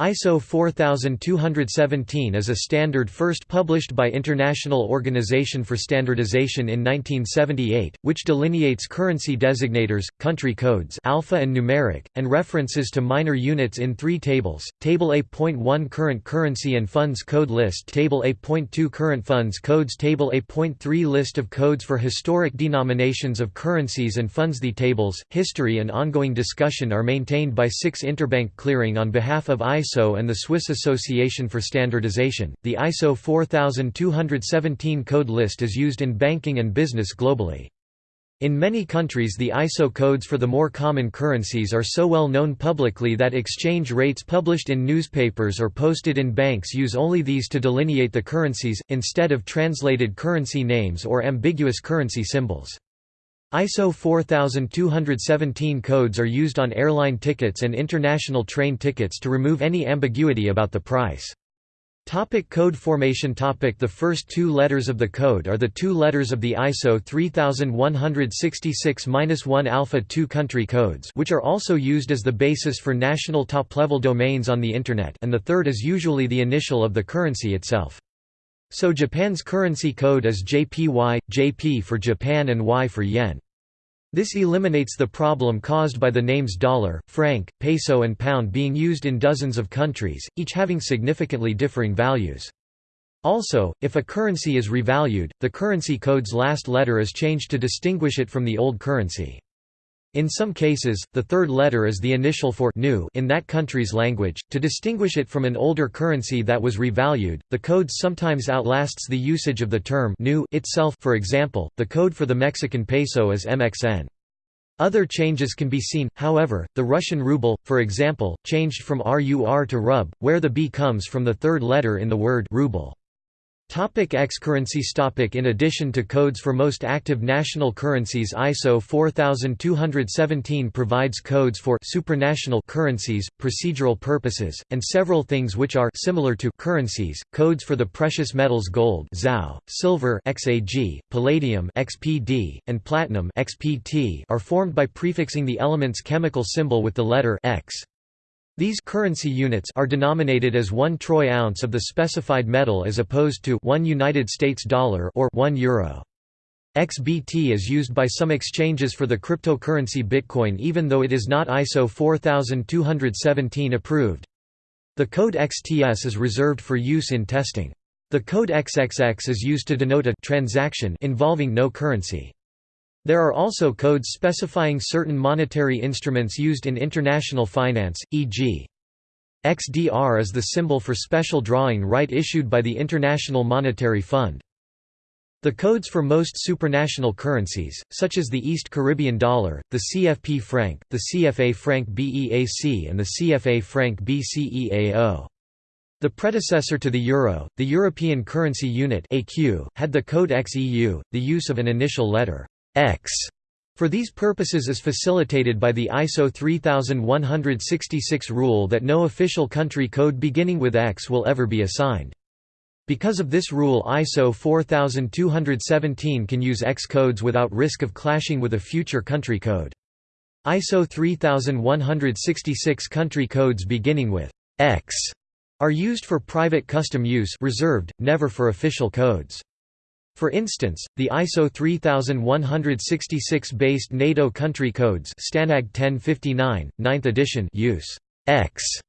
ISO 4217 is a standard first published by International Organization for Standardization in 1978, which delineates currency designators, country codes alpha and numeric, and references to minor units in three tables, Table A.1 Current Currency and Funds Code List Table A.2 Current Funds Codes Table A.3 List of codes for historic denominations of currencies and funds. The tables, history and ongoing discussion are maintained by SIX Interbank Clearing on behalf of ISO ISO and the Swiss Association for Standardization. The ISO 4217 code list is used in banking and business globally. In many countries the ISO codes for the more common currencies are so well known publicly that exchange rates published in newspapers or posted in banks use only these to delineate the currencies, instead of translated currency names or ambiguous currency symbols. ISO 4217 codes are used on airline tickets and international train tickets to remove any ambiguity about the price. Topic code formation topic The first two letters of the code are the two letters of the ISO 3166-1 Alpha 2 country codes which are also used as the basis for national top-level domains on the Internet and the third is usually the initial of the currency itself. So Japan's currency code is JPY, JP for Japan and Y for yen. This eliminates the problem caused by the names dollar, franc, peso and pound being used in dozens of countries, each having significantly differing values. Also, if a currency is revalued, the currency code's last letter is changed to distinguish it from the old currency. In some cases, the third letter is the initial for new in that country's language, to distinguish it from an older currency that was revalued. The code sometimes outlasts the usage of the term new itself for example, the code for the Mexican peso is MXN. Other changes can be seen, however, the Russian ruble, for example, changed from RUR to RUB, where the B comes from the third letter in the word ruble. Topic X currencies topic In addition to codes for most active national currencies ISO 4217 provides codes for supranational currencies, procedural purposes, and several things which are similar to currencies, codes for the precious metals gold XAU, silver XAG, palladium XPD, and platinum XPT are formed by prefixing the element's chemical symbol with the letter X. These currency units are denominated as 1 troy ounce of the specified metal as opposed to 1 United States dollar or 1 euro. XBT is used by some exchanges for the cryptocurrency Bitcoin even though it is not ISO 4217 approved. The code XTS is reserved for use in testing. The code XXX is used to denote a transaction involving no currency. There are also codes specifying certain monetary instruments used in international finance, e.g. XDR is the symbol for special drawing right issued by the International Monetary Fund. The codes for most supranational currencies, such as the East Caribbean dollar, the CFP franc, the CFA franc BEAC and the CFA franc BCEAO. The predecessor to the euro, the European Currency Unit had the code XEU, the use of an initial letter X for these purposes is facilitated by the ISO 3166 rule that no official country code beginning with X will ever be assigned. Because of this rule ISO 4217 can use X codes without risk of clashing with a future country code. ISO 3166 country codes beginning with X are used for private custom use reserved, never for official codes. For instance, the ISO 3166 based NATO country codes Stanag 1059, 9th edition use X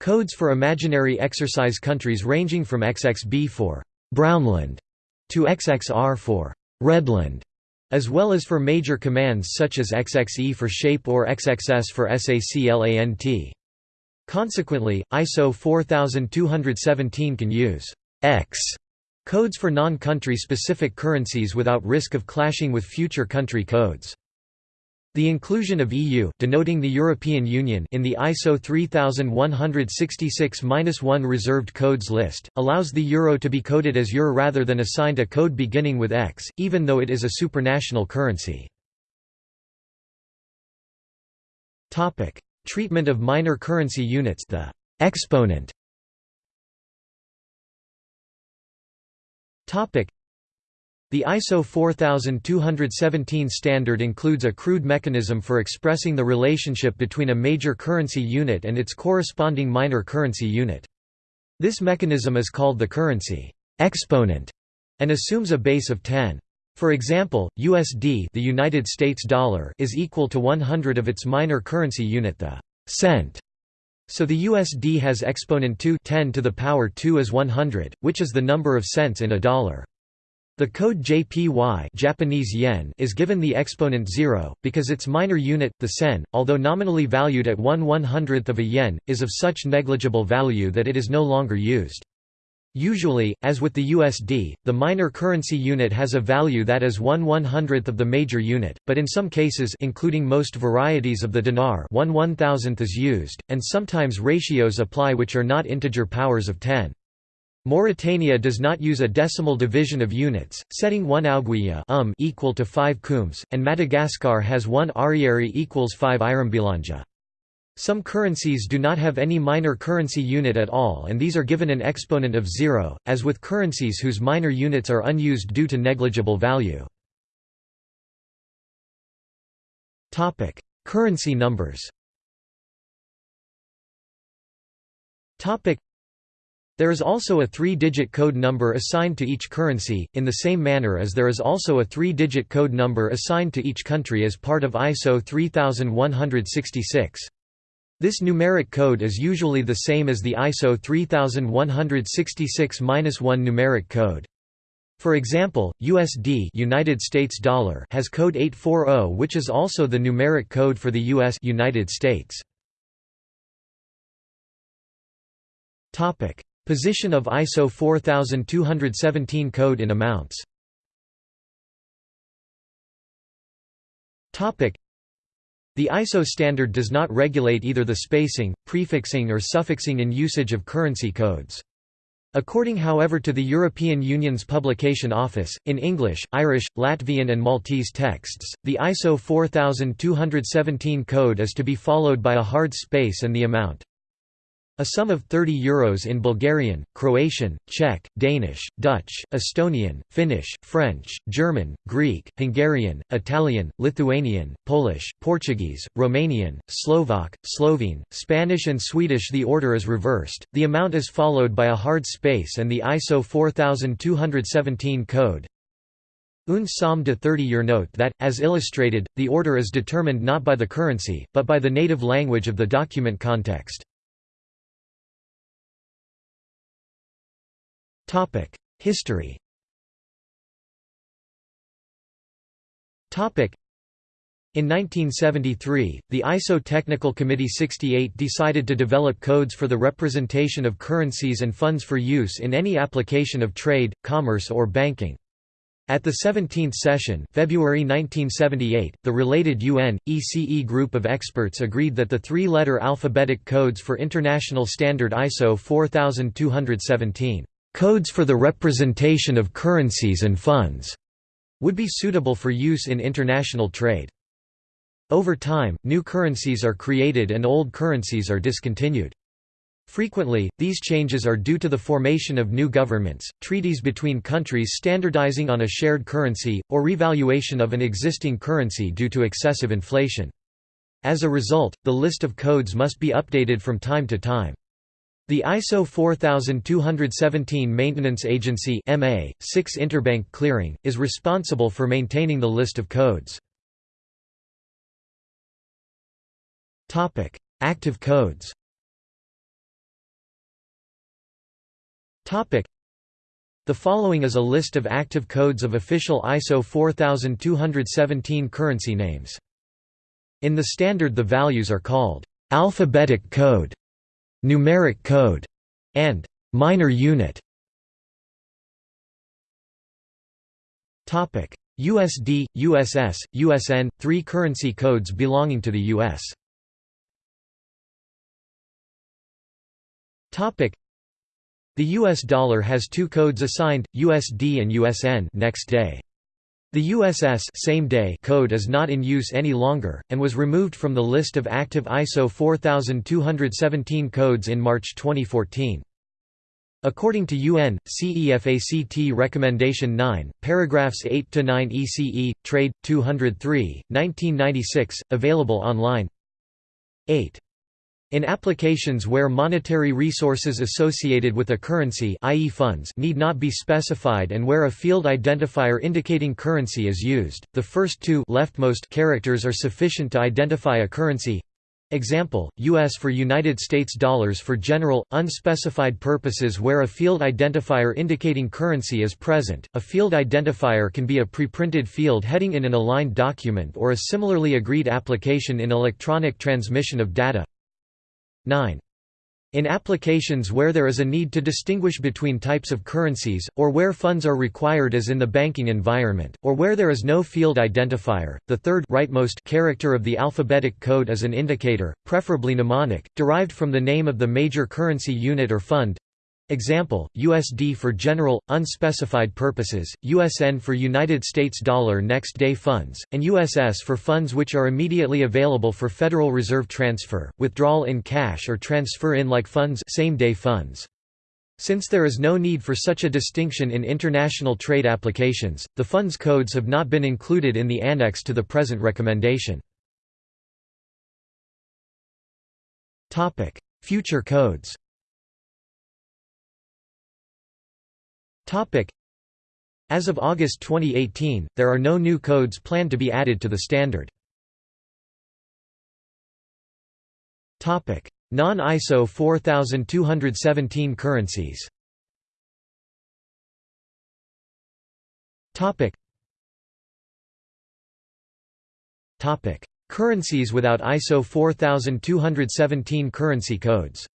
codes for imaginary exercise countries ranging from XXB for Brownland to XXR for Redland, as well as for major commands such as XXE for shape or XXS for SACLANT. Consequently, ISO 4217 can use X Codes for non-country specific currencies without risk of clashing with future country codes. The inclusion of EU denoting the European Union in the ISO 3166-1 reserved codes list, allows the euro to be coded as EUR rather than assigned a code beginning with X, even though it is a supranational currency. Treatment of minor currency units the exponent The ISO 4217 standard includes a crude mechanism for expressing the relationship between a major currency unit and its corresponding minor currency unit. This mechanism is called the currency exponent and assumes a base of 10. For example, USD the United States dollar is equal to 100 of its minor currency unit the cent. So the USD has exponent 2 10 to the power 2 is 100, which is the number of cents in a dollar. The code JPY Japanese yen is given the exponent 0, because its minor unit, the sen, although nominally valued at 1 100th of a yen, is of such negligible value that it is no longer used. Usually, as with the USD, the minor currency unit has a value that is 1 100th of the major unit, but in some cases including most varieties of the dinar 1 1000th is used, and sometimes ratios apply which are not integer powers of 10. Mauritania does not use a decimal division of units, setting 1 ouguiya um equal to 5 khoums, and Madagascar has 1 ariary equals 5 iraimbilanja. Some currencies do not have any minor currency unit at all and these are given an exponent of zero, as with currencies whose minor units are unused due to negligible value. currency numbers there is also a three-digit code number assigned to each currency, in the same manner as there is also a three-digit code number assigned to each country as part of ISO 3166. This numeric code is usually the same as the ISO 3166-1 numeric code. For example, USD United States dollar has code 840 which is also the numeric code for the US United States. Topic: Position of ISO 4217 code in amounts the ISO standard does not regulate either the spacing, prefixing or suffixing in usage of currency codes. According however to the European Union's Publication Office, in English, Irish, Latvian and Maltese texts, the ISO 4217 code is to be followed by a hard space and the amount a sum of 30 euros in Bulgarian, Croatian, Czech, Danish, Dutch, Estonian, Finnish, French, German, Greek, Hungarian, Italian, Lithuanian, Polish, Portuguese, Romanian, Slovak, Slovene, Spanish and Swedish. The order is reversed, the amount is followed by a hard space and the ISO 4217 code, Un somme de 30-year note that, as illustrated, the order is determined not by the currency, but by the native language of the document context. History. In 1973, the ISO Technical Committee 68 decided to develop codes for the representation of currencies and funds for use in any application of trade, commerce or banking. At the 17th session February 1978, the related UN, ECE group of experts agreed that the three-letter alphabetic codes for International Standard ISO 4217 Codes for the representation of currencies and funds would be suitable for use in international trade. Over time, new currencies are created and old currencies are discontinued. Frequently, these changes are due to the formation of new governments, treaties between countries standardizing on a shared currency, or revaluation of an existing currency due to excessive inflation. As a result, the list of codes must be updated from time to time. The ISO 4217 Maintenance Agency MA, SIX Interbank Clearing, is responsible for maintaining the list of codes. Active codes The following is a list of active codes of official ISO 4217 currency names. In the standard the values are called alphabetic code numeric code, and minor unit. Topic: USD, USS, USN, three currency codes belonging to the US. Topic: The US dollar has two codes assigned, USD and USN next day. The USS same day code is not in use any longer, and was removed from the list of active ISO 4217 codes in March 2014. According to UN, CEFACT Recommendation 9, paragraphs 8–9 ECE, Trade, 203, 1996, available online 8. In applications where monetary resources associated with a currency i.e. funds need not be specified and where a field identifier indicating currency is used, the first two leftmost characters are sufficient to identify a currency Example, U.S. for United States dollars for general, unspecified purposes where a field identifier indicating currency is present. A field identifier can be a preprinted field heading in an aligned document or a similarly agreed application in electronic transmission of data. 9. In applications where there is a need to distinguish between types of currencies, or where funds are required as in the banking environment, or where there is no field identifier, the third rightmost character of the alphabetic code is an indicator, preferably mnemonic, derived from the name of the major currency unit or fund Example, USD for general, unspecified purposes, USN for United States dollar next day funds, and USS for funds which are immediately available for Federal Reserve transfer, withdrawal in cash or transfer in like funds same day funds. Since there is no need for such a distinction in international trade applications, the funds codes have not been included in the annex to the present recommendation. Future codes As of August 2018, there are no new codes planned to be added to the standard. Non-ISO 4217 currencies. Currencies without ISO 4217 currency codes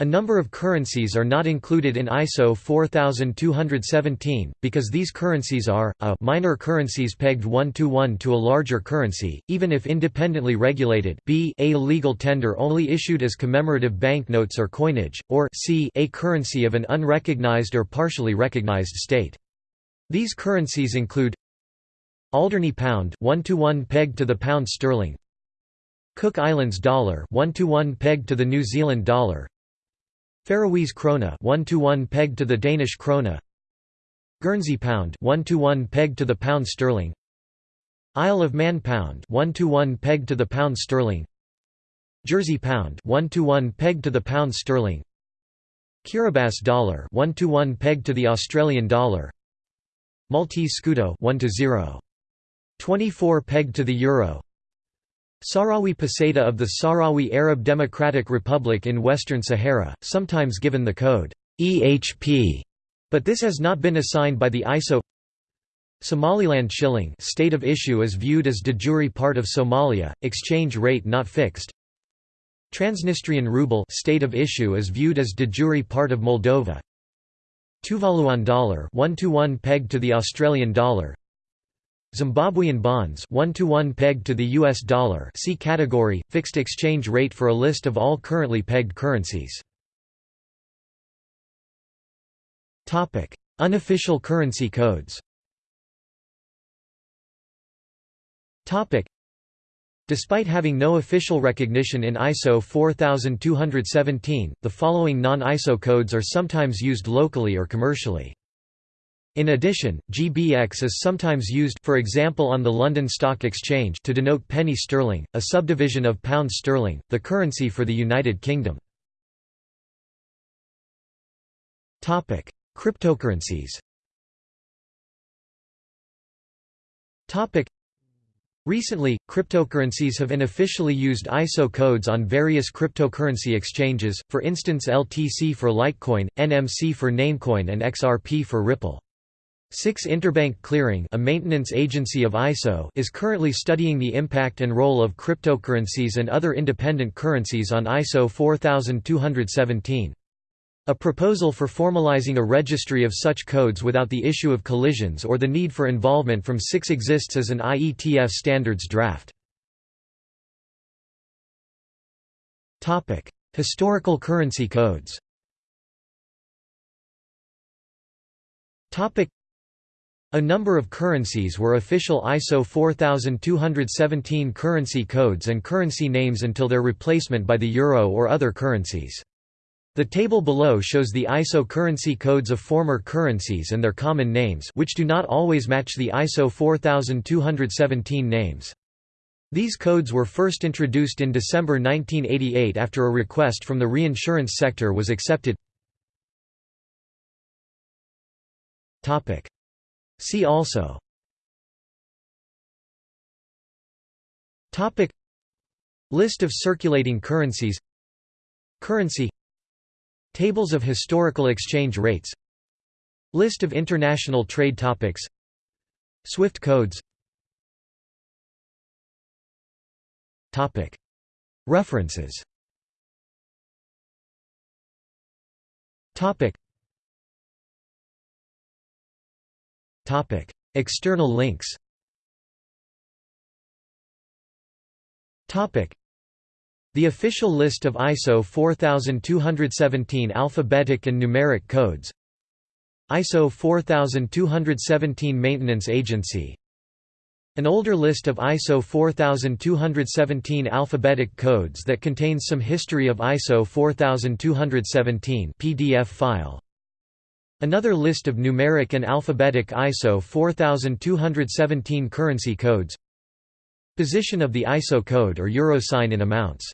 a number of currencies are not included in ISO 4217, because these currencies are, a minor currencies pegged one-to-one to a larger currency, even if independently regulated b a legal tender only issued as commemorative banknotes or coinage, or c a currency of an unrecognized or partially recognized state. These currencies include Alderney pound one-to-one -one pegged to the pound sterling Cook Islands dollar one-to-one -one pegged to the New Zealand dollar Faroese krona 1 to 1 pegged to the Danish krone Guernsey pound 1 to 1 pegged to the pound sterling. Isle of Man pound 1 to 1 pegged to the pound sterling. Jersey pound 1 to 1 pegged to the pound sterling. Kiribati dollar 1 to 1 pegged to the Australian dollar. Maltese scudo 1 to 0 24 pegged to the euro Sahrawi peseta of the Sahrawi Arab Democratic Republic in Western Sahara, sometimes given the code EHP, but this has not been assigned by the ISO Somaliland shilling state of issue is viewed as de jure part of Somalia, exchange rate not fixed. Transnistrian ruble state of issue is viewed as de jure part of Moldova. Tuvaluan dollar 1 to 1 pegged to the Australian dollar. Zimbabwean bonds 1 to 1 pegged to the US dollar see category fixed exchange rate for a list of all currently pegged currencies. Topic. Unofficial currency codes. Topic. Despite having no official recognition in ISO 4217, the following non-ISO codes are sometimes used locally or commercially. In addition, GBX is sometimes used for example on the London Stock Exchange to denote penny sterling, a subdivision of pound sterling, the currency for the United Kingdom. Topic: Cryptocurrencies. Topic: Recently, cryptocurrencies have unofficially used ISO codes on various cryptocurrency exchanges, for instance LTC for Litecoin, NMC for Namecoin and XRP for Ripple. SIX Interbank Clearing a maintenance agency of ISO is currently studying the impact and role of cryptocurrencies and other independent currencies on ISO 4217. A proposal for formalizing a registry of such codes without the issue of collisions or the need for involvement from SIX exists as an IETF standards draft. Historical currency codes A number of currencies were official ISO 4217 currency codes and currency names until their replacement by the euro or other currencies. The table below shows the ISO currency codes of former currencies and their common names which do not always match the ISO 4217 names. These codes were first introduced in December 1988 after a request from the reinsurance sector was accepted. See also. List of circulating currencies. Currency. Tables of historical exchange rates. List of international trade topics. Swift codes. References External links. The official list of ISO 4217 alphabetic and numeric codes. ISO 4217 Maintenance Agency. An older list of ISO 4217 alphabetic codes that contains some history of ISO 4217 PDF file Another list of numeric and alphabetic ISO 4217 currency codes. Position of the ISO code or euro sign in amounts